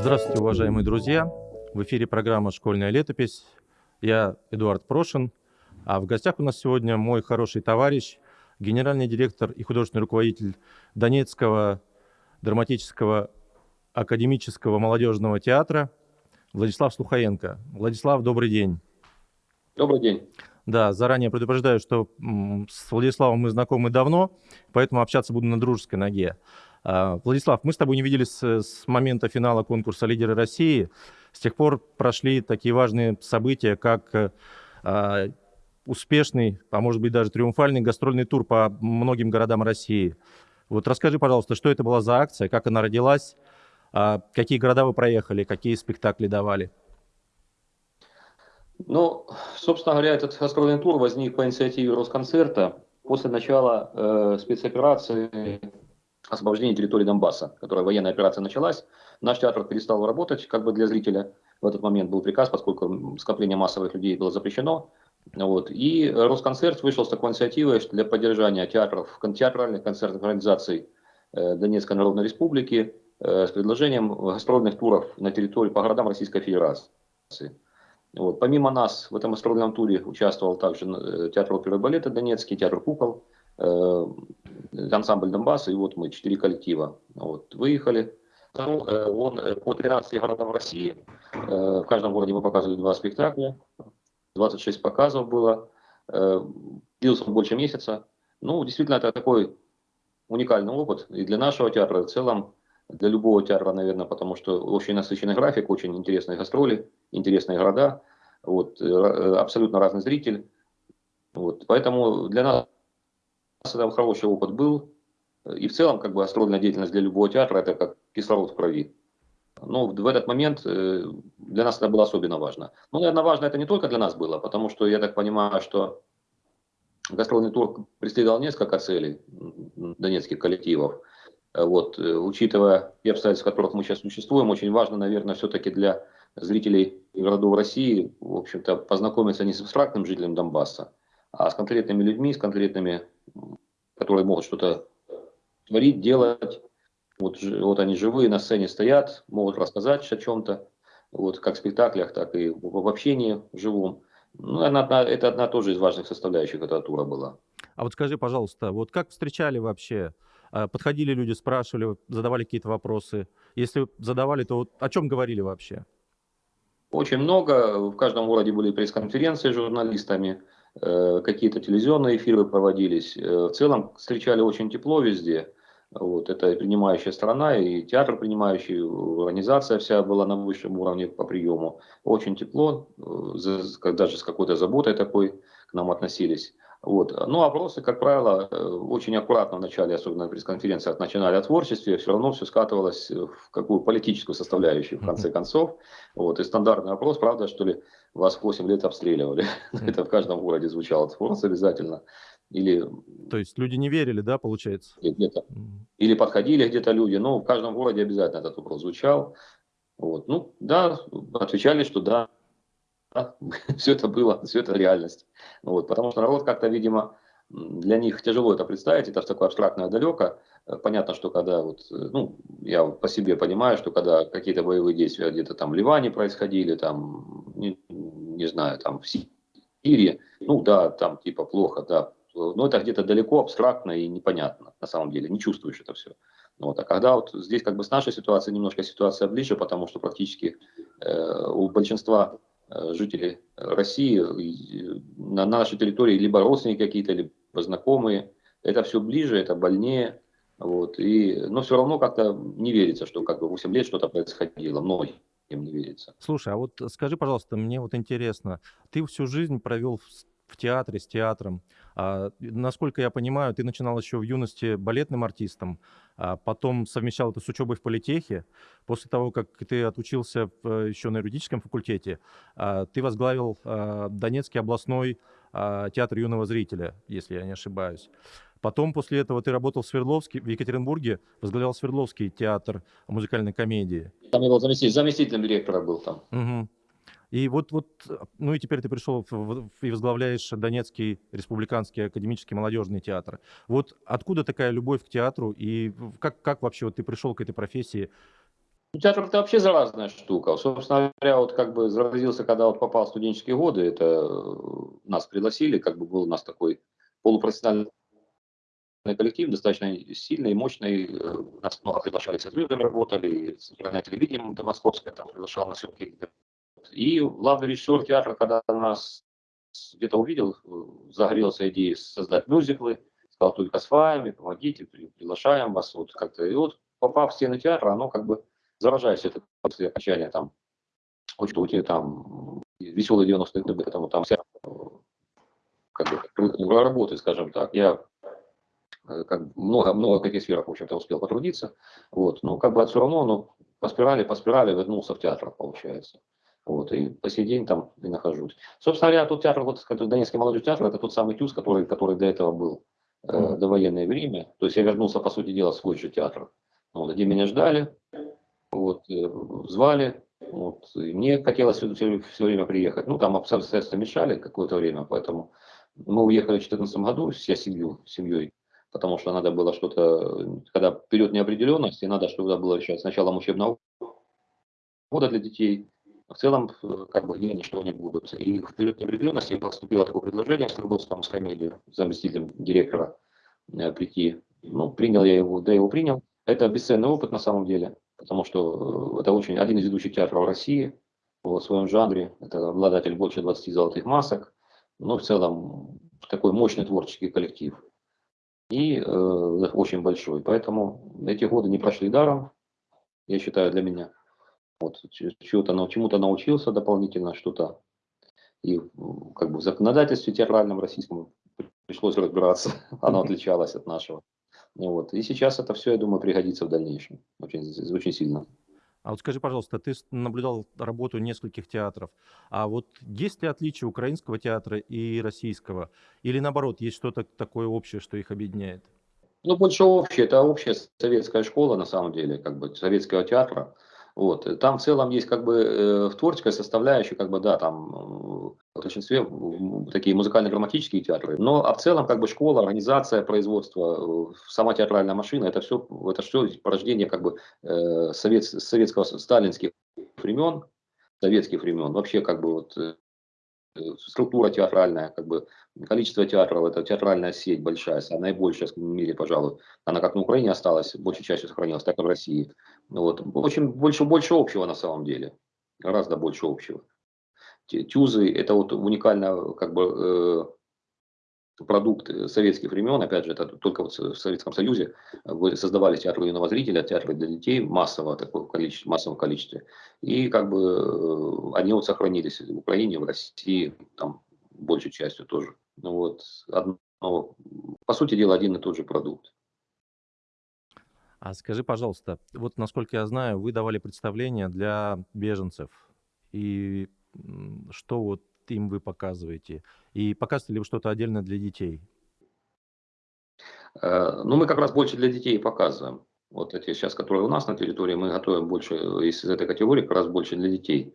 Здравствуйте, уважаемые друзья! В эфире программа «Школьная летопись». Я Эдуард Прошин, а в гостях у нас сегодня мой хороший товарищ, генеральный директор и художественный руководитель Донецкого драматического академического молодежного театра Владислав Слухаенко. Владислав, добрый день. Добрый день. Да, заранее предупреждаю, что с Владиславом мы знакомы давно, поэтому общаться буду на дружеской ноге. А, Владислав, мы с тобой не виделись с момента финала конкурса «Лидеры России». С тех пор прошли такие важные события, как а, успешный, а может быть даже триумфальный гастрольный тур по многим городам России. Вот расскажи, пожалуйста, что это была за акция, как она родилась, а, какие города вы проехали, какие спектакли давали? Ну, собственно говоря, этот гастрольный тур возник по инициативе Росконцерта после начала э, спецоперации освобождения территории Донбасса, которая военная операция началась. Наш театр перестал работать как бы для зрителя. В этот момент был приказ, поскольку скопление массовых людей было запрещено. Вот. И Росконцерт вышел с такой инициативой для поддержания театров, театральных концертных организаций э, Донецкой Народной Республики э, с предложением гастрольных туров на территории по городам Российской Федерации. Вот. Помимо нас в этом гастрольном туре участвовал также э, театр оперы и балета Донецкий, театр кукол, э, ансамбль Донбасса, и вот мы, четыре коллектива. Вот. Выехали. Ну, э, он э, по 13 городам России. Э, в каждом городе мы показывали два спектакля. 26 показов было. Э, длился он больше месяца. Ну, действительно, это такой уникальный опыт и для нашего театра, в целом для любого театра, наверное, потому что очень насыщенный график, очень интересные гастроли, интересные города, вот, э, абсолютно разный зритель. Вот, поэтому для нас это хороший опыт был. И в целом, как бы, гастрольная деятельность для любого театра – это как кислород в крови. Но в этот момент э, для нас это было особенно важно. Ну, наверное, важно это не только для нас было, потому что я так понимаю, что гастрольный тур преследовал несколько целей донецких коллективов. Вот, э, учитывая те обстоятельства, в которых мы сейчас существуем, очень важно, наверное, все-таки для зрителей городов России, в общем-то, познакомиться не с абстрактным жителем Донбасса, а с конкретными людьми, с конкретными, которые могут что-то творить, делать. Вот, вот они живые, на сцене стоят, могут рассказать о чем-то, вот, как в спектаклях, так и в общении живом. Ну, это, это одна тоже из важных составляющих этого тура была. А вот скажи, пожалуйста, вот как встречали вообще а, подходили люди, спрашивали, задавали какие-то вопросы? Если задавали, то вот о чем говорили вообще? Очень много. В каждом городе были пресс-конференции с журналистами, какие-то телевизионные эфиры проводились. Э, в целом встречали очень тепло везде. Вот, это принимающая страна, и театр принимающий, организация вся была на высшем уровне по приему. Очень тепло, э, даже с какой-то заботой такой к нам относились. Вот. Ну, опросы, как правило, э, очень аккуратно в начале, особенно на пресс-конференциях, начинали о творчестве, все равно все скатывалось в какую политическую составляющую, в конце концов. Вот. И стандартный опрос, правда, что ли, вас 8 лет обстреливали. Это в каждом городе звучало опрос обязательно. Или... То есть люди не верили, да, получается? Где-то. Или подходили где-то люди, но в каждом городе обязательно этот вопрос звучал. Вот. Ну, да, отвечали, что да, все это было, все это реальность. Вот, потому что народ как-то, видимо, для них тяжело это представить, это такое абстрактное далеко. Э, понятно, что когда, вот, э, ну, я по себе понимаю, что когда какие-то боевые действия где-то там в Ливане происходили, там, не, знаю, там в Сирии, ну да, там типа плохо, да, но это где-то далеко, абстрактно и непонятно на самом деле, не чувствуешь это все. Вот. А когда вот здесь как бы с нашей ситуацией немножко ситуация ближе, потому что практически э, у большинства Э, жителей России э, на нашей территории либо родственники какие-то, либо знакомые. Это все ближе, это больнее. Вот, и, но все равно как-то не верится, что как бы 8 лет что-то происходило. Многим не верится. Слушай, а вот скажи, пожалуйста, мне вот интересно, ты всю жизнь провел в в театре, с театром. А, насколько я понимаю, ты начинал еще в юности балетным артистом, а потом совмещал это с учебой в политехе. После того, как ты отучился еще на юридическом факультете, а, ты возглавил а, Донецкий областной а, театр юного зрителя, если я не ошибаюсь. Потом после этого ты работал в Свердловске, в Екатеринбурге, возглавлял Свердловский театр музыкальной комедии. Там я был заместитель, заместителем директора был там. Угу. И вот, вот, ну и теперь ты пришел и возглавляешь Донецкий республиканский академический молодежный театр. Вот откуда такая любовь к театру и как, как вообще вот ты пришел к этой профессии? Ну, театр это вообще заразная штука. Собственно говоря, вот как бы заразился, когда вот попал в студенческие годы, это э, нас пригласили, как бы был у нас такой полупрофессиональный коллектив, достаточно сильный, мощный. Э, нас много приглашали с звездами, работали, центральное телевидение до московское, там приглашал на съемки. И главный режиссер театра, когда нас где-то увидел, э, загорелся идеей создать мюзиклы, сказал, только с вами, помогите, приглашаем вас. Вот как-то. И вот попав в стены театра, оно как бы заражаясь это после окончания там, очень что там веселые 90-е годы, там, там вся как бы, работы, скажем так. Я э, как много, много в каких сферах, в общем-то, успел потрудиться. Вот. Но как бы все равно, ну, по спирали, по спирали вернулся в театр, получается. Вот, и по сей день там и нахожусь. Собственно говоря, тот театр, вот, Донецкий молодой театр, это тот самый ТЮЗ, который, который до этого был э, до военное время. То есть я вернулся, по сути дела, в свой же театр. Вот, где меня ждали, вот, э, звали, вот, и мне хотелось все, все время приехать. Ну, там обстоятельства мешали какое-то время, поэтому мы уехали в 2014 году, вся семью, семьей, потому что надо было что-то, когда вперед неопределенности, надо что-то было решать с началом учебного года для детей. В целом, э, как бы, они, что они будут. И в период неопределенности поступило такое предложение с Рыбовском, с фамилией, заместителем директора, э, прийти. Ну, принял я его, да, его принял. Это бесценный опыт на самом деле потому что э, это очень один из ведущих театров России в своем жанре. Это обладатель больше 20 золотых масок. Но в целом такой мощный творческий коллектив. И э, очень большой. Поэтому эти годы не прошли даром, я считаю, для меня. Вот, чему-то, чему-то научился дополнительно, что-то. И как бы в законодательстве театральном российском пришлось разбираться. Оно отличалось от нашего. Вот. И сейчас это все, я думаю, пригодится в дальнейшем очень, очень сильно. А вот скажи, пожалуйста, ты наблюдал работу нескольких театров. А вот есть ли отличие украинского театра и российского? Или наоборот, есть что-то такое общее, что их объединяет? Ну, больше общее. Это общая советская школа, на самом деле, как бы советского театра. Вот. Там в целом есть как бы э, в творческой составляющей, как бы, да, там э, в большинстве такие музыкально-драматические театры, но а в целом как бы школа, организация, производство, э, сама театральная машина, это все, это все порождение как бы э, совет, советского, сталинских времен, советских времен, вообще как бы вот структура театральная, как бы количество театров, это театральная сеть большая, наибольшая в мире, пожалуй. Она как на Украине осталась, большей частью сохранилась, так и в России. Вот. Очень больше, больше общего на самом деле, гораздо больше общего. Тюзы – это вот уникально как бы э, продукт советских времен, опять же, это только вот в Советском Союзе создавали театры юного зрителя, театры для детей массово, такое количество, массовом количестве. И как бы э, они вот сохранились в Украине, в России, там большей частью тоже. Ну вот, одно, по сути дела, один и тот же продукт. А скажи, пожалуйста, вот насколько я знаю, вы давали представление для беженцев. И что вот им вы показываете? И показываете ли вы что-то отдельно для детей? Э, ну, мы как раз больше для детей показываем. Вот эти сейчас, которые у нас на территории, мы готовим больше из этой категории, как раз больше для детей.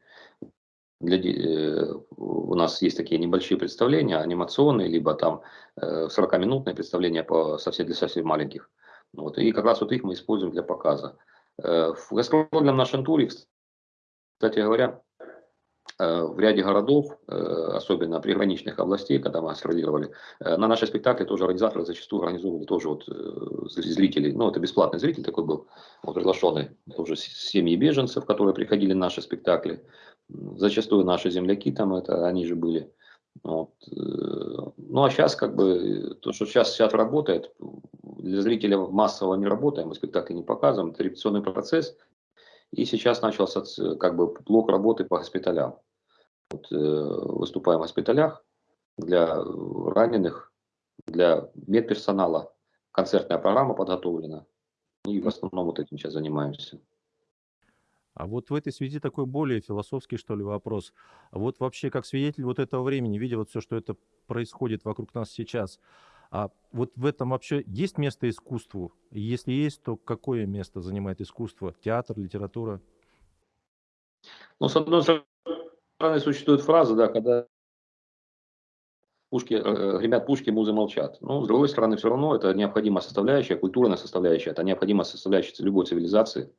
Для, э, у нас есть такие небольшие представления, анимационные, либо там э, 40-минутные представления по, совсем, для совсем маленьких. Вот, и как раз вот их мы используем для показа. Э, в гастрольном нашем туре, кстати говоря, Э, в ряде городов, э, особенно приграничных областей, когда мы гастролировали, э, на наши спектакли тоже организаторы зачастую организовывали тоже вот зрителей, ну это бесплатный зритель такой был, вот приглашенный, тоже семьи беженцев, которые приходили на наши спектакли, зачастую наши земляки там, это они же были. Вот. Ну а сейчас как бы, то, что сейчас театр работает, для зрителя массово не работаем, мы спектакли не показываем, это репетиционный процесс, и сейчас начался как бы блок работы по госпиталям. Вот, э, выступаем в госпиталях для раненых, для медперсонала. Концертная программа подготовлена. И в основном вот этим сейчас занимаемся. А вот в этой связи такой более философский, что ли, вопрос. Вот вообще, как свидетель вот этого времени, видя вот все, что это происходит вокруг нас сейчас, а вот в этом вообще есть место искусству? Если есть, то какое место занимает искусство? Театр, литература? Ну, с одной стороны, существует фраза, да, когда пушки, э, гремят пушки, музы молчат. Но, с другой стороны, все равно это необходимая составляющая, культурная составляющая, это необходимая составляющая любой цивилизации.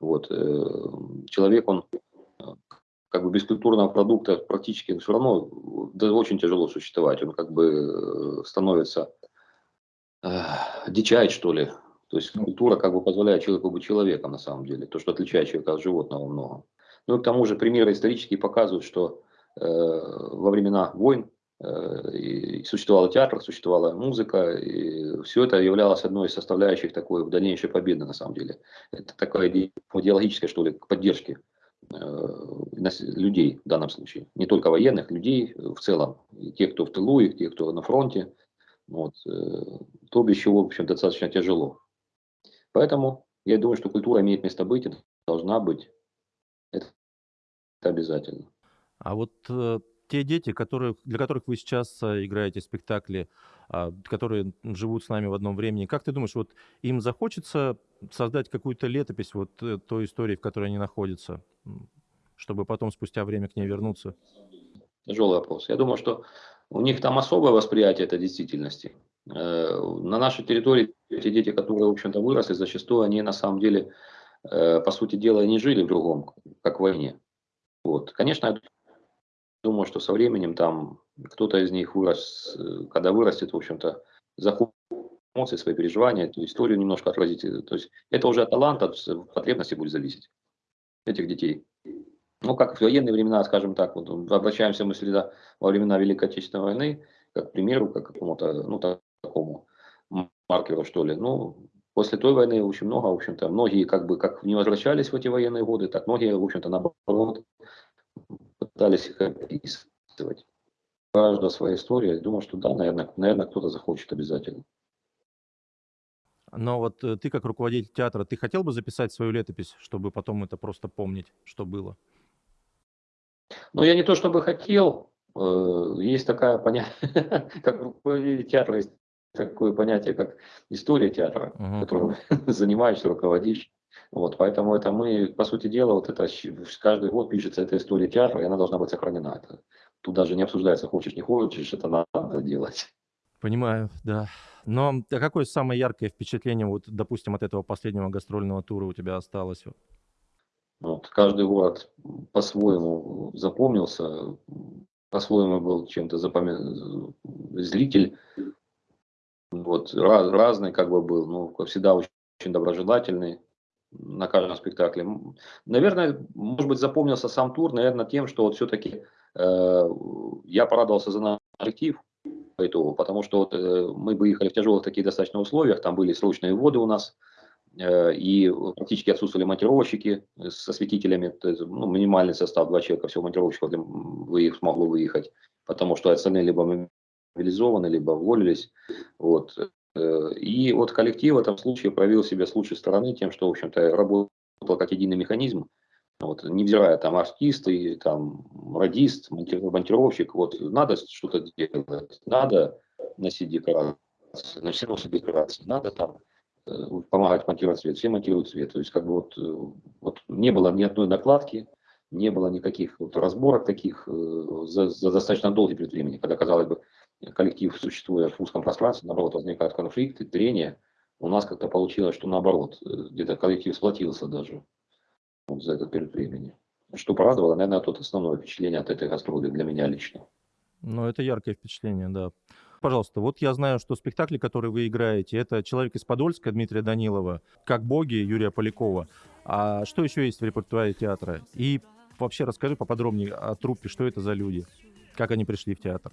Вот, э, человек, он э, как бы без культурного продукта практически все равно да, очень тяжело существовать. Он как бы становится э, дичает, что ли. То есть культура как бы позволяет человеку быть человеком на самом деле. То, что отличает человека от животного много. Ну и к тому же примеры исторические показывают, что э, во времена войн Э, и существовал театр, существовала музыка, и все это являлось одной из составляющих такой дальнейшей победы, на самом деле. Это такая идеологическая, что ли, поддержки э, людей в данном случае. Не только военных, людей в целом. И те, кто в тылу, и те, кто на фронте. Вот. Э, то, без чего, в общем, достаточно тяжело. Поэтому я думаю, что культура имеет место быть, и должна быть. Это обязательно. А вот те дети, которые, для которых вы сейчас играете спектакли, которые живут с нами в одном времени, как ты думаешь, вот им захочется создать какую-то летопись вот э, той истории, в которой они находятся, чтобы потом спустя время к ней вернуться? Тяжелый вопрос. Я думаю, что у них там особое восприятие этой действительности. Э, на нашей территории эти дети, которые, в общем-то, выросли, зачастую они на самом деле, э, по сути дела, не жили в другом, как в войне. Вот. Конечно, Думаю, что со временем там кто-то из них вырос, э, когда вырастет, в общем-то, захочет эмоции, свои переживания, эту историю немножко отразить. То есть это уже от таланта, от потребности будет зависеть этих детей. Ну, как в военные времена, скажем так, вот обращаемся мы сюда во времена Великой Отечественной войны, как примеру, как какому-то, ну, такому маркеру, что ли. Ну, после той войны очень много, в общем-то, многие как бы как не возвращались в эти военные годы, так многие, в общем-то, наоборот, пытались их описывать. Каждая своя история. Думаю, что да, наверное, наверное кто-то захочет обязательно. Но вот э, ты как руководитель театра, ты хотел бы записать свою летопись, чтобы потом это просто помнить, что было? Ну, я не то чтобы хотел. Э, есть такая понятие, как руководитель театра, есть такое понятие, как история театра, угу. которым занимаешься, руководишь. Вот, поэтому это мы, по сути дела, вот это каждый год пишется эта история театра, и она должна быть сохранена. Это, тут даже не обсуждается, хочешь, не хочешь, это надо делать. Понимаю, да. Но а какое самое яркое впечатление, вот, допустим, от этого последнего гастрольного тура у тебя осталось? Вот, каждый город по-своему запомнился, по-своему был чем-то запомин... зритель, вот, раз, разный как бы был, ну, всегда очень, очень доброжелательный, на каждом спектакле. Наверное, может быть, запомнился сам тур, наверное, тем, что вот все-таки э, я порадовался за наш коллектив по итогу, потому что вот, э, мы выехали в тяжелых таких достаточно условиях, там были срочные воды у нас, э, и практически отсутствовали монтировщики с осветителями, есть, ну, минимальный состав, два человека всего монтировщиков для, выехать, смогло выехать, потому что остальные либо мобилизованы, либо уволились. Вот. Э, и вот коллектив в этом случае проявил себя с лучшей стороны тем, что, в общем-то, работал как единый механизм, вот, невзирая там артисты, там радист, монтировщик, вот надо что-то делать, надо носить декорации, значит, носить декорации, надо там э, помогать монтировать свет, все монтируют свет. То есть как бы вот, э, вот не было ни одной накладки, не было никаких вот разборок таких за, за достаточно долгий период времени, когда, казалось бы, коллектив, существуя в узком пространстве, наоборот, возникают конфликты, трения. У нас как-то получилось, что наоборот, э, где-то коллектив сплотился даже вот за этот период времени. Что порадовало, наверное, тот основное впечатление от этой гастроли для меня лично. Ну, это яркое впечатление, да. Пожалуйста, вот я знаю, что спектакли, которые вы играете, это «Человек из Подольска» Дмитрия Данилова, «Как боги» Юрия Полякова. А что еще есть в репертуаре театра? И вообще расскажи поподробнее о труппе, что это за люди, как они пришли в театр.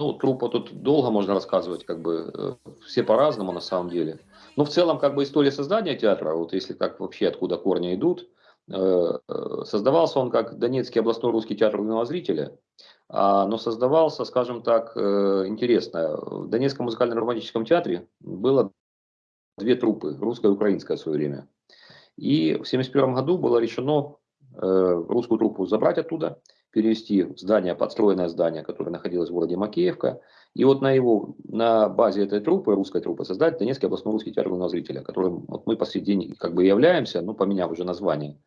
Ну, трупа тут долго можно рассказывать, как бы э, все по-разному на самом деле. Но в целом, как бы история создания театра, вот если как вообще откуда корни идут, э, э, создавался он как Донецкий областной русский театр юного зрителя, а, но создавался, скажем так, интересно. В Донецком музыкально-романтическом театре было две трупы, русская и украинская в свое время. И в 1971 году было решено русскую труппу забрать оттуда – перевести в здание, подстроенное здание, которое находилось в городе Макеевка, и вот на его, на базе этой труппы, русской труппы, создать Донецкий областной русский театр юного зрителя, которым вот мы по как бы являемся, ну, поменяв уже название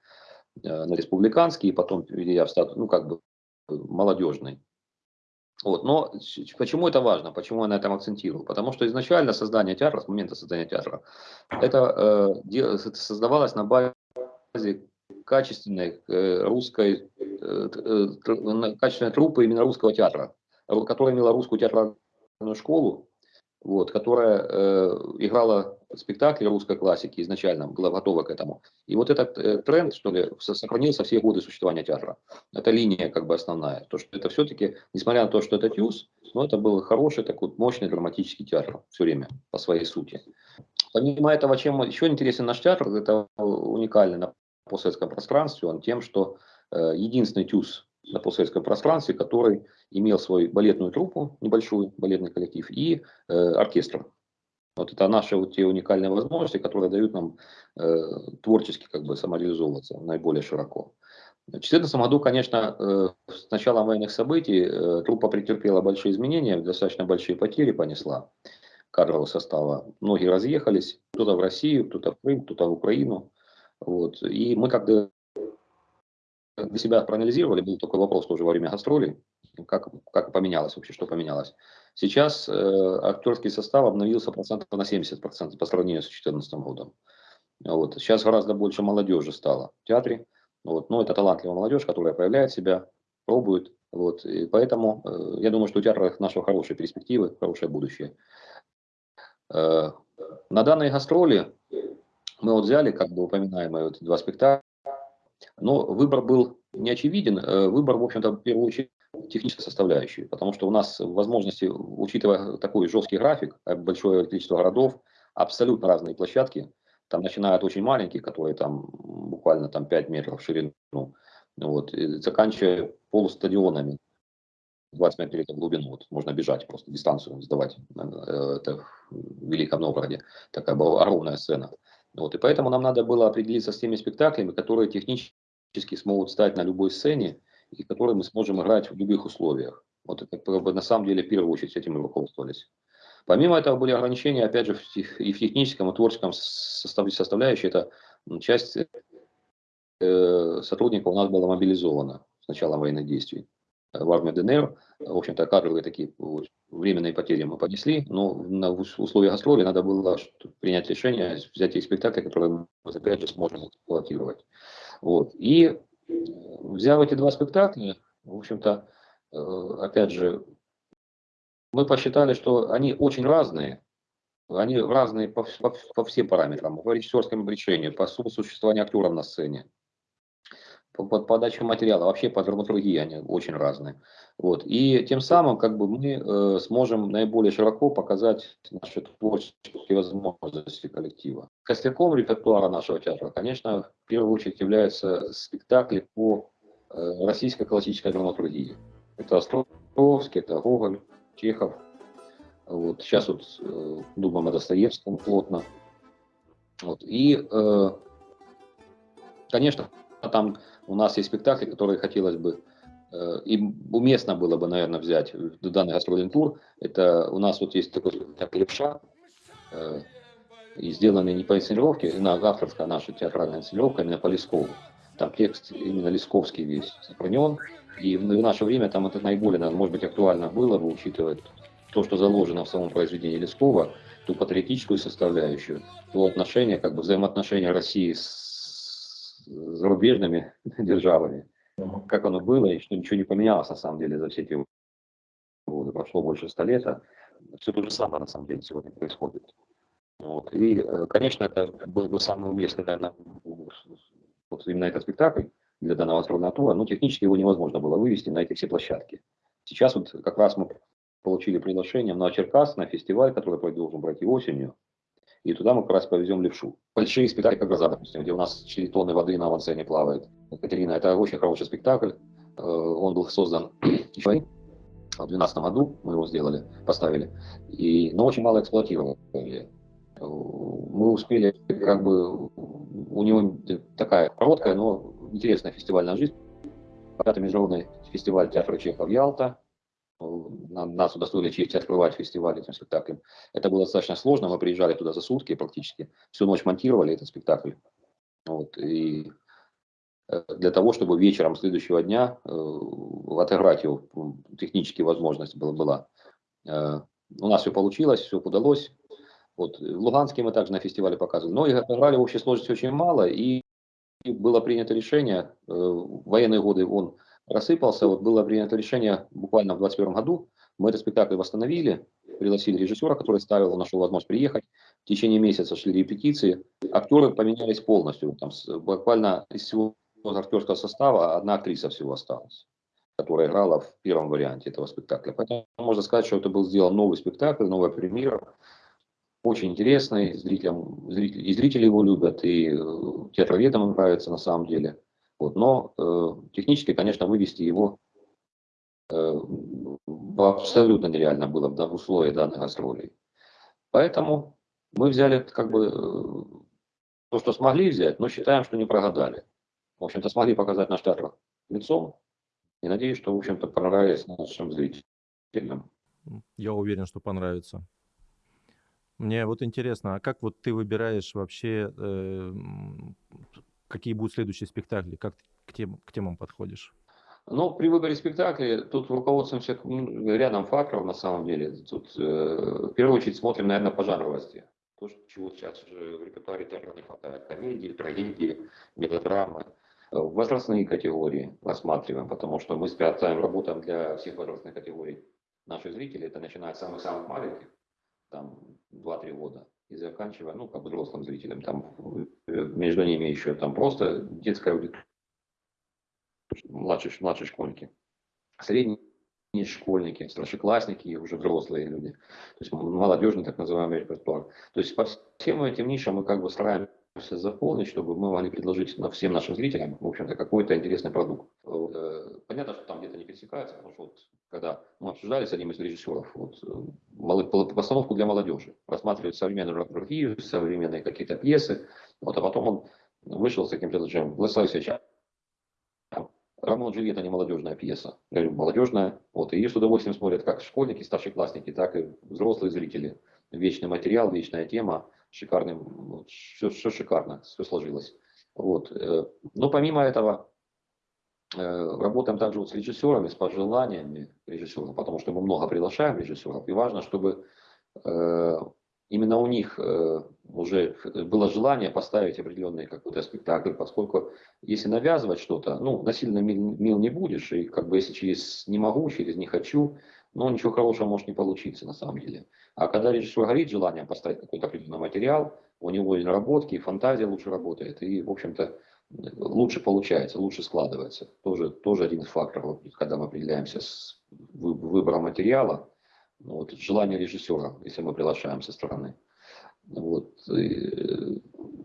э, на республиканский, и потом перейдя в статус, ну, как бы молодежный. Вот. Но почему это важно? Почему я на этом акцентирую? Потому что изначально создание театра, с момента создания театра, это э, создавалось на базе качественной э, русской, э, э, качественной труппы именно русского театра, которая имела русскую театральную школу, вот, которая играла спектакли русской классики изначально, была готова к этому. И вот этот тренд, что ли, сохранился все годы существования театра. Это линия как бы основная. То, что это все-таки, несмотря на то, что это тюз, но это был хороший такой мощный драматический театр все время по своей сути. Помимо этого, чем еще интересен наш театр, это уникально на постсоветском пространстве, он тем, что э, единственный тюз на постсоветском пространстве, который имел свою балетную труппу, небольшой балетный коллектив, и э, оркестр. Вот это наши вот те уникальные возможности, которые дают нам э, творчески как бы самореализовываться наиболее широко. В 2014 году, конечно, э, с началом военных событий э, труппа претерпела большие изменения, достаточно большие потери понесла кадрового состава. Многие разъехались, кто-то в Россию, кто-то в Крым, кто-то в Украину. Вот. И мы когда для себя проанализировали, был такой вопрос тоже во время гастролей, как, как поменялось вообще, что поменялось. Сейчас э, актерский состав обновился процентов на 70% процентов по сравнению с 2014 годом. Вот. Сейчас гораздо больше молодежи стало в театре. Вот. Но это талантливая молодежь, которая проявляет себя, пробует. Вот. И поэтому э, я думаю, что у театра нашего хорошие перспективы, хорошее будущее. Э, на данной гастроли мы вот взяли, как бы упоминаемые вот два спектакля, но выбор был не очевиден. Э, выбор, в общем-то, в первую очередь, технической составляющей, потому что у нас возможности, учитывая такой жесткий график, э, большое количество городов, абсолютно разные площадки, там начиная от очень маленьких, которые там буквально там 5 метров в ширину, вот, заканчивая полустадионами, 25 метров в глубину, вот, можно бежать просто, дистанцию сдавать, э, это в Великом Новгороде, такая была огромная сцена. Вот, и поэтому нам надо было определиться с теми спектаклями, которые технически смогут стать на любой сцене, и которые мы сможем играть в любых условиях. Вот это на самом деле, в первую очередь этим мы руководствовались. Помимо этого были ограничения, опять же, и в техническом, и творческом составляющей. Это часть э, сотрудников у нас была мобилизована с началом военных действий в армию ДНР. В общем-то, кадровые такие временные потери мы понесли, но на условиях гастроли надо было принять решение, взять их спектакли, которые мы, опять же, сможем эксплуатировать. Вот. И взяв эти два спектакля, в общем-то, э, опять же, мы посчитали, что они очень разные, они разные по, по, по всем параметрам, по режиссерскому решению, по существованию актеров на сцене, по, по подаче материала, вообще по драматургии они очень разные. Вот. И тем самым как бы мы э, сможем наиболее широко показать наши творческие возможности коллектива. Костяком репертуара нашего театра, конечно, в первую очередь являются спектакли по э, российской классической драматургии. Это Островский, это Гоголь, Чехов. Вот. Сейчас вот э, думаем о Достоевском плотно. Вот. И, э, конечно, там у нас есть спектакли, которые хотелось бы э, и уместно было бы, наверное, взять в данный гастрольный тур. Это у нас вот есть такой спектакль «Левша», э, и сделанный не по инсценировке, на авторская наша театральная инсценировка, именно по Лескову. Там текст именно Лесковский весь сохранен. И в наше время там это наиболее, наверное, может быть, актуально было бы, учитывая то, что заложено в самом произведении Лескова, ту патриотическую составляющую, то отношение, как бы взаимоотношения России с зарубежными державами, как оно было, и что ничего не поменялось на самом деле за все эти годы. Прошло больше ста лет, а все то же самое на самом деле сегодня происходит. Вот. И, э, конечно, это был бы самый уместный, наверное, вот именно этот спектакль для данного астронома тура, но технически его невозможно было вывести на эти все площадки. Сейчас вот как раз мы получили приглашение на Черкас, на фестиваль, который должен пройти осенью и туда мы как раз повезем левшу. Большие спектакли, как «Гроза», допустим, где у нас 4 тонны воды на авансцене плавает. Катерина, это очень хороший спектакль. Э, он был создан еще в 2012 году, мы его сделали, поставили, и, но очень мало эксплуатировали. Мы успели, как бы, у него такая короткая, но интересная фестивальная жизнь. Пятый международный фестиваль театра Чехов Ялта, нас удостоили честь открывать фестиваль этим спектаклем. Это было достаточно сложно, мы приезжали туда за сутки практически, всю ночь монтировали этот спектакль. Вот, и э, для того, чтобы вечером следующего дня э, отыграть его, технически возможность была. была. Э, у нас все получилось, все удалось. Вот, в Луганске мы также на фестивале показывали. Но играли в общей сложности очень мало, и было принято решение, в военные годы он рассыпался, вот было принято решение буквально в 2021 году, мы этот спектакль восстановили, пригласили режиссера, который ставил, нашел возможность приехать, в течение месяца шли репетиции, актеры поменялись полностью, там, буквально из всего актерского состава одна актриса всего осталась которая играла в первом варианте этого спектакля. Поэтому можно сказать, что это был сделан новый спектакль, новая премьера. Очень интересный, зрителям, зрители, и зрители его любят, и э, театроведам нравится на самом деле. Вот. Но э, технически, конечно, вывести его э, абсолютно нереально было в условиях данных гастролей. Поэтому мы взяли как бы э, то, что смогли взять, но считаем, что не прогадали. В общем-то, смогли показать наш театр лицом, и надеюсь, что, в общем-то, понравилось нашим зрителям. Я уверен, что понравится. Мне вот интересно, а как вот ты выбираешь вообще, э, какие будут следующие спектакли, как к, тем, к темам подходишь? Ну, при выборе спектакля тут руководствуемся рядом факторов на самом деле. Тут э, в первую очередь смотрим, наверное, по жанровости. То, чего сейчас уже в репертуаре театра не хватает. Комедии, трагедии, мелодрамы возрастные категории рассматриваем, потому что мы специально работаем для всех возрастных категорий наших зрителей. Это начиная с самых-самых маленьких, там 2-3 года, и заканчивая, ну, как взрослым зрителям. Там между ними еще там просто детская аудитория, младшие, младшие школьники, средние школьники, старшеклассники и уже взрослые люди. То есть молодежный так называемый репертуар. То есть по всем этим нишам мы как бы стараемся заполнить, чтобы мы могли предложить на всем нашим зрителям, в общем-то, какой-то интересный продукт. Э, понятно, что там где-то не пересекается, потому что вот, когда мы обсуждали с одним из режиссеров вот, э, постановку для молодежи, рассматривать современную драматургию, современные какие-то пьесы, вот, а потом он вышел с таким предложением, Владислав Ильич, Ромео Джульетта не молодежная пьеса, я говорю, молодежная, вот, и ее с удовольствием смотрят как школьники, старшеклассники, так и взрослые зрители. Вечный материал, вечная тема, шикарным, все, все шикарно, все сложилось. Вот. Э, но помимо этого, э, работаем также вот с режиссерами, с пожеланиями режиссеров, потому что мы много приглашаем режиссеров, и важно, чтобы э, именно у них уже было желание поставить определенный какой-то спектакль, поскольку если навязывать что-то, ну, насильно мил не будешь, и как бы если через не могу, через не хочу, но ничего хорошего может не получиться на самом деле. А когда режиссер горит желанием поставить какой-то определенный материал, у него и наработки, и фантазия лучше работает, и, в общем-то, лучше получается, лучше складывается. Тоже, тоже один из факторов, когда мы определяемся с выбором материала, ну, вот, желание режиссера, если мы приглашаем со стороны. Вот. И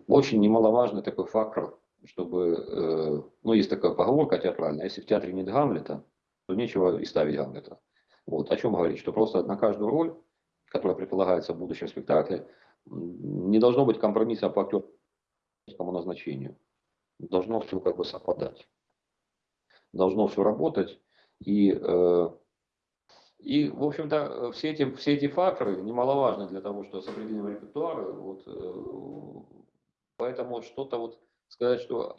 очень немаловажный такой фактор, чтобы, э, ну, есть такая поговорка театральная, если в театре нет Гамлета, то нечего и ставить Гамлета. Вот. О чем говорить? Что просто на каждую роль, которая предполагается в будущем спектакле, не должно быть компромисса по актерскому назначению. Должно все как бы совпадать. Должно все работать. И, э, и в общем-то, все эти, все эти факторы немаловажны для того, чтобы с определением репертуара. Вот, э, поэтому что-то вот сказать, что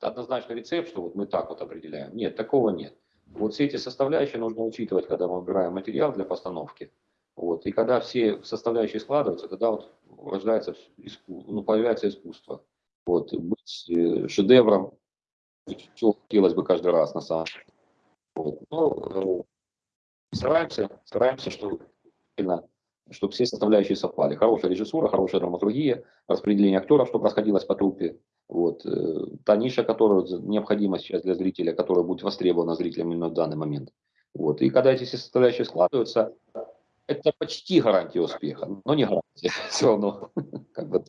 однозначно рецепт, что вот мы так вот определяем. Нет, такого нет. Вот все эти составляющие нужно учитывать, когда мы выбираем материал для постановки. Вот. И когда все составляющие складываются, тогда вот рождается, ну, появляется искусство. Вот. Быть э, шедевром, что хотелось бы каждый раз на самом деле. Вот. Но э, стараемся, стараемся, чтобы, чтобы все составляющие совпали. Хорошая режиссура, хорошая драматургия, распределение актеров, чтобы расходилось по труппе. Вот. Э, та ниша, которая необходима сейчас для зрителя, которая будет востребована зрителям именно в данный момент. Вот. И когда эти все составляющие складываются, это почти гарантия успеха, но не гарантия все равно. Как бы,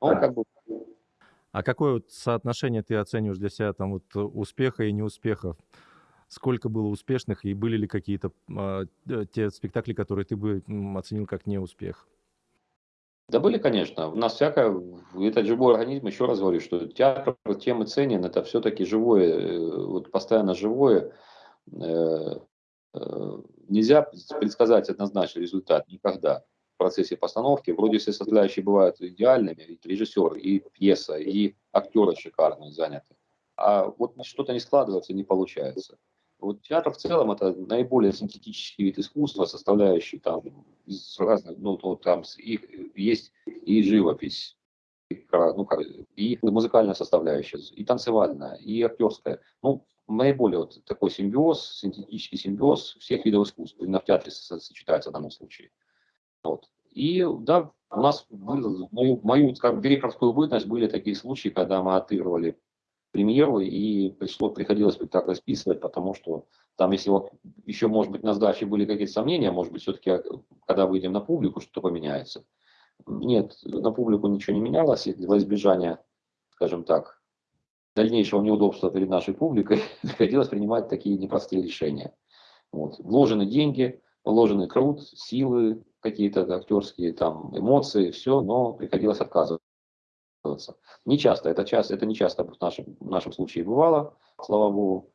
ну, как бы. А какое вот соотношение ты оцениваешь для себя там вот успеха и неуспеха? Сколько было успешных и были ли какие-то э, те спектакли, которые ты бы оценил как неуспех? Да были, конечно. У нас всякое, это живой организм, еще раз говорю, что театр тем и ценен, это все-таки живое, э, вот постоянно живое. Э, э, нельзя предсказать однозначно результат никогда в процессе постановки. Вроде все составляющие бывают идеальными, и режиссер, и пьеса, и актеры шикарные заняты. а вот что-то не складывается, не получается. Вот театр в целом это наиболее синтетический вид искусства, составляющий там из разных, ну, там их, есть и живопись, и, ну, и музыкальная составляющая, и танцевальная, и актерская. Ну, наиболее вот такой симбиоз, синтетический симбиоз всех видов искусства, именно в театре сочетается в данном случае. Вот. И да, у нас был, мою, мою скажем, директорскую бытность были такие случаи, когда мы отыгрывали премьеру, и пришло, приходилось спектакль списывать, потому что там, если вот еще, может быть, на сдаче были какие-то сомнения, может быть, все-таки, а, когда выйдем на публику, что-то поменяется. Нет, на публику ничего не менялось, и для избежания, скажем так, дальнейшего неудобства перед нашей публикой приходилось принимать такие непростые решения. Вот. Вложены деньги, вложенный труд, силы, какие-то актерские там эмоции, все, но приходилось отказываться. Не часто, это, часто, это не часто в нашем, в нашем случае бывало, слава богу.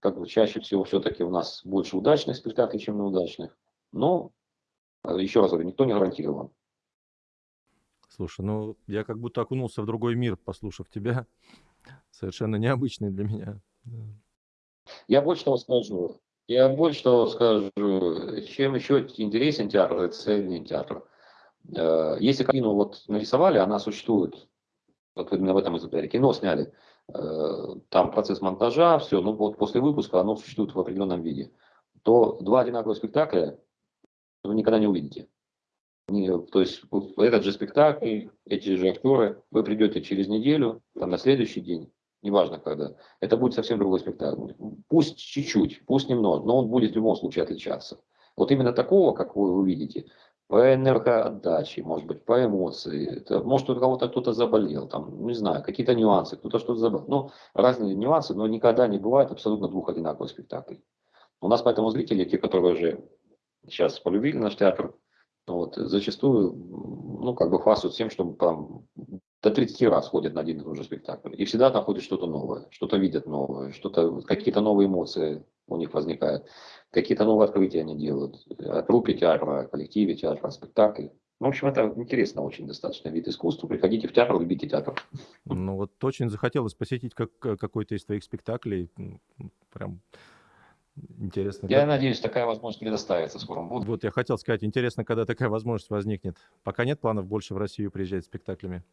Как бы чаще всего все-таки у нас больше удачных спектаклей, чем неудачных. Но, э, еще раз говорю, никто не гарантирован. Слушай, ну я как будто окунулся в другой мир, послушав тебя. Совершенно необычный для меня. Я больше того скажу. Я больше того скажу. Чем еще интересен театр, это цельный театр. Э, если картину вот нарисовали, она существует вот именно в этом экземпляре, кино сняли, э, там процесс монтажа, все, ну вот после выпуска оно существует в определенном виде, то два одинаковых спектакля вы никогда не увидите. То есть этот же спектакль, эти же актеры, вы придете через неделю, там на следующий день, неважно когда, это будет совсем другой спектакль. Пусть чуть-чуть, пусть немного, но он будет в любом случае отличаться. Вот именно такого, как вы увидите, по энергоотдаче, может быть, по эмоции. Это, может, у кого-то кто-то заболел, там, не знаю, какие-то нюансы, кто-то что-то заболел. Ну, разные нюансы, но никогда не бывает абсолютно двух одинаковых спектаклей. У нас поэтому зрители, те, которые уже сейчас полюбили наш театр, вот, зачастую, ну, как бы хвастаются тем, что там до 30 раз ходят на один и тот же спектакль. И всегда находят что-то новое, что-то видят новое, что-то, какие-то новые эмоции у них возникают какие-то новые открытия они делают. О трупе театра, о коллективе театра, о спектакле. Ну, в общем, это интересно очень достаточно вид искусства. Приходите в театр, любите театр. Ну, вот очень захотелось посетить как, какой-то из твоих спектаклей. Прям интересно. Я как... надеюсь, такая возможность предоставится скоро. Буду. Вот я хотел сказать, интересно, когда такая возможность возникнет. Пока нет планов больше в Россию приезжать с спектаклями.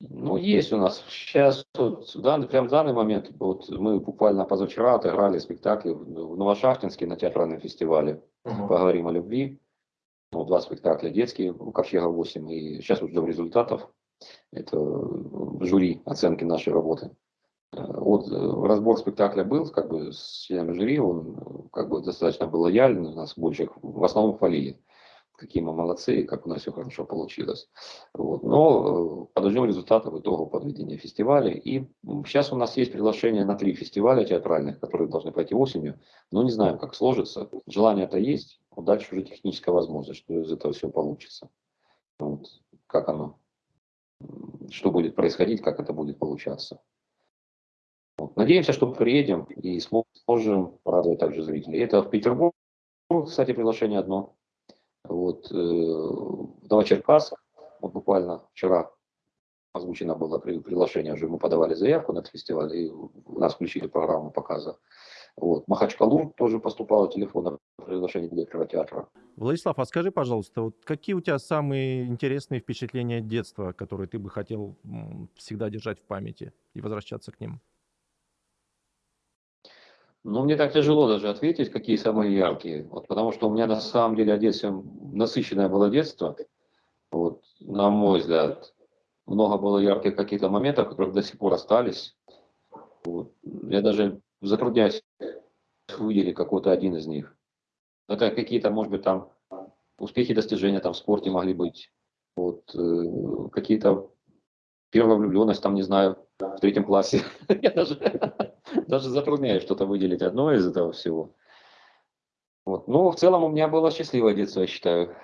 Ну, есть у нас. Сейчас, вот, дан, прям в данный момент, вот мы буквально позавчера отыграли спектакли в Новошахтинске на театральном фестивале. Uh-huh. Поговорим о любви. Ну, два спектакля детские, у Ковчега 8. И сейчас уже ждем результатов. Это жюри оценки нашей работы. Вот э, разбор спектакля был как бы с членами жюри, он как бы достаточно был лояльный, нас больше в основном хвалили какие мы молодцы, как у нас все хорошо получилось. Вот. Но э, подождем результатов итогов подведения фестиваля. И сейчас у нас есть приглашение на три фестиваля театральных, которые должны пройти осенью. Но не знаем, как сложится. Желание это есть. Вот дальше уже техническая возможность, что из этого все получится. Вот. Как оно, что будет происходить, как это будет получаться. Вот. Надеемся, что приедем и сможем порадовать также зрителей. Это в Петербург, кстати, приглашение одно. Вот, э, в Новочеркасск, вот буквально вчера озвучено было приглашение, уже мы подавали заявку на этот фестиваль, и у нас включили программу показа. Вот. Махачкалу тоже поступало телефон приглашение директора театра. Владислав, а скажи, пожалуйста, вот какие у тебя самые интересные впечатления детства, которые ты бы хотел всегда держать в памяти и возвращаться к ним? Ну, мне так тяжело даже ответить, какие самые яркие. Вот, потому что у меня на самом деле детстве насыщенное было детство. Вот, на мой взгляд, много было ярких каких-то моментов, которые до сих пор остались. Вот. Я даже затрудняюсь выделить какой-то один из них. Это какие-то, может быть, там успехи, достижения там в спорте могли быть. Вот, э, какие-то первая влюбленность, там, не знаю, в третьем классе. Я даже даже затрудняюсь что-то выделить одно из этого всего. Вот. Ну, в целом у меня было счастливое детство, я считаю.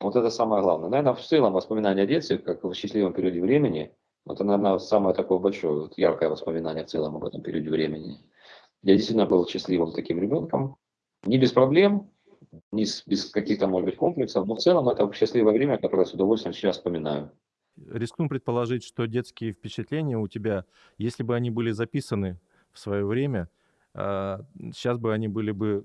Вот это самое главное. Наверное, в целом воспоминания о детстве, как в счастливом периоде времени, это, наверное, самое такое большое, вот, яркое воспоминание в целом об этом периоде времени. Я действительно был счастливым таким ребенком. Не без проблем, не с, без каких-то, может быть, комплексов, но в целом это счастливое время, которое я с удовольствием сейчас вспоминаю. Рискну предположить, что детские впечатления у тебя, если бы они были записаны в свое время, сейчас бы они были бы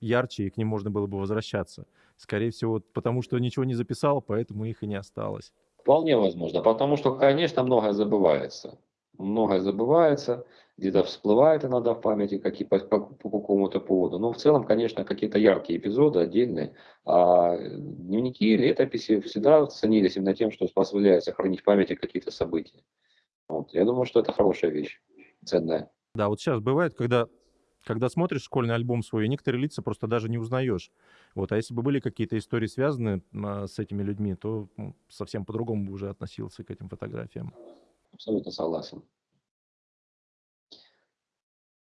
ярче, и к ним можно было бы возвращаться. Скорее всего, потому что ничего не записал, поэтому их и не осталось. Вполне возможно, потому что, конечно, многое забывается. Многое забывается, где-то всплывает иногда в памяти какие, по, по, по какому-то поводу. Но в целом, конечно, какие-то яркие эпизоды отдельные. А дневники, летописи всегда ценились именно тем, что позволяет сохранить в памяти какие-то события. Вот. Я думаю, что это хорошая вещь, ценная. Да, вот сейчас бывает, когда когда смотришь школьный альбом свой, некоторые лица просто даже не узнаешь. Вот, а если бы были какие-то истории связаны а, с этими людьми, то ну, совсем по-другому бы уже относился к этим фотографиям. Абсолютно согласен.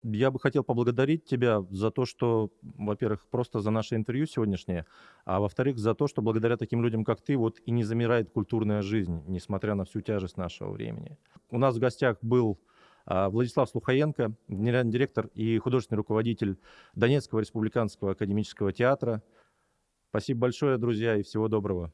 Я бы хотел поблагодарить тебя за то, что, во-первых, просто за наше интервью сегодняшнее, а во-вторых, за то, что благодаря таким людям, как ты, вот и не замирает культурная жизнь, несмотря на всю тяжесть нашего времени. У нас в гостях был Владислав Слухаенко, генеральный директор и художественный руководитель Донецкого республиканского академического театра. Спасибо большое, друзья, и всего доброго.